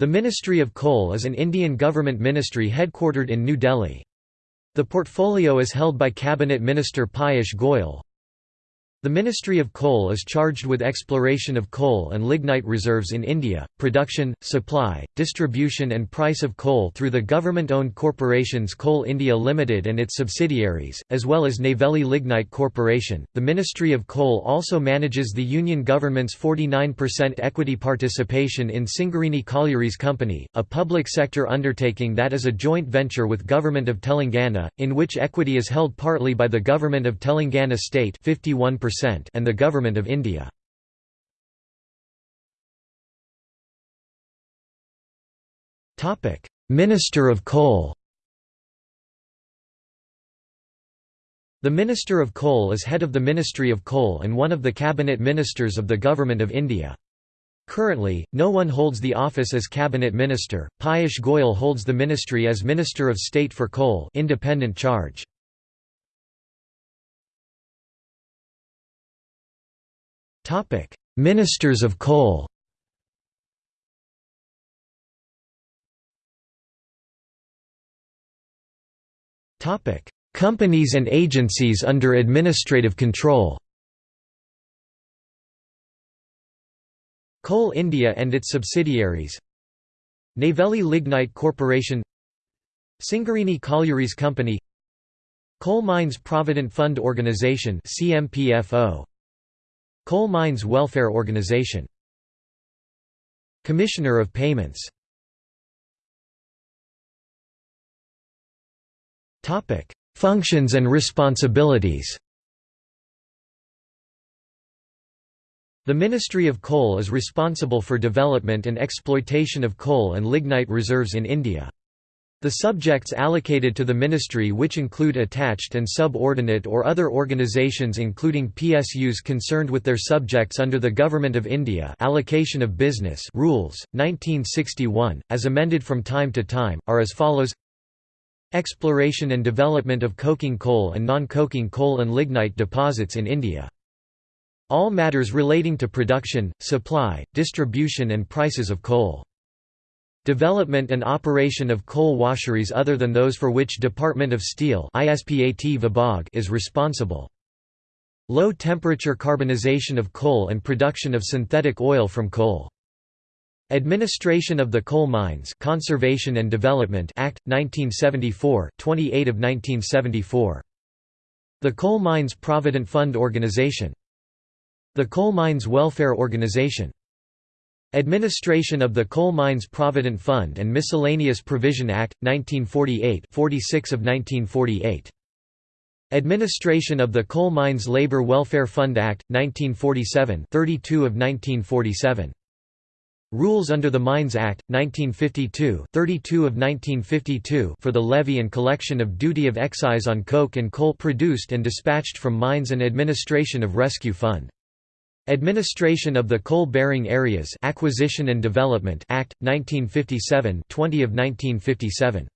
The Ministry of Coal is an Indian government ministry headquartered in New Delhi. The portfolio is held by Cabinet Minister Piyush Goyal. The Ministry of Coal is charged with exploration of coal and lignite reserves in India, production, supply, distribution and price of coal through the government-owned corporations Coal India Limited and its subsidiaries, as well as Neyveli Lignite Corporation. The Ministry of Coal also manages the Union government's 49% equity participation in Singareni Collieries Company, a public sector undertaking that is a joint venture with Government of Telangana, in which equity is held partly by the Government of Telangana state 51% and the Government of India. Minister of Coal The Minister of Coal is head of the Ministry of Coal and one of the cabinet ministers of the Government of India. Currently, no one holds the office as cabinet minister. Piyush Goyal holds the ministry as Minister of State for Coal, independent charge. Ministers of Coal. Topic: Companies and agencies under administrative control. Coal India and its subsidiaries. Neyveli Lignite Corporation. Singareni Collieries Company. Coal Mines Provident Fund Organisation CMPFO Coal Mines Welfare Organization. Commissioner of Payments. Functions and responsibilities. The Ministry of Coal is responsible for development and exploitation of coal and lignite reserves in India. The subjects allocated to the ministry which include attached and subordinate or other organizations including PSUs concerned with their subjects under the Government of India Allocation of Business Rules, 1961, as amended from time to time, are as follows Exploration and development of coking coal and non-coking coal and lignite deposits in India. All matters relating to production, supply, distribution and prices of coal. Development and operation of coal washeries other than those for which Department of Steel is responsible. Low-temperature carbonization of coal and production of synthetic oil from coal. Administration of the Coal Mines Conservation and Development Act 1974 28 of 1974 The Coal Mines Provident Fund Organization The Coal Mines Welfare Organization Administration of the Coal Mines Provident Fund and Miscellaneous Provision Act, 1948 46 of 1948. Administration of the Coal Mines Labor Welfare Fund Act, 1947 32 of 1947. Rules under the Mines Act, 1952 32 of 1952 for the levy and collection of duty of excise on coke and coal produced and dispatched from mines and administration of Rescue Fund. Administration of the Coal-Bearing Areas Acquisition and Development Act 1957 20 of 1957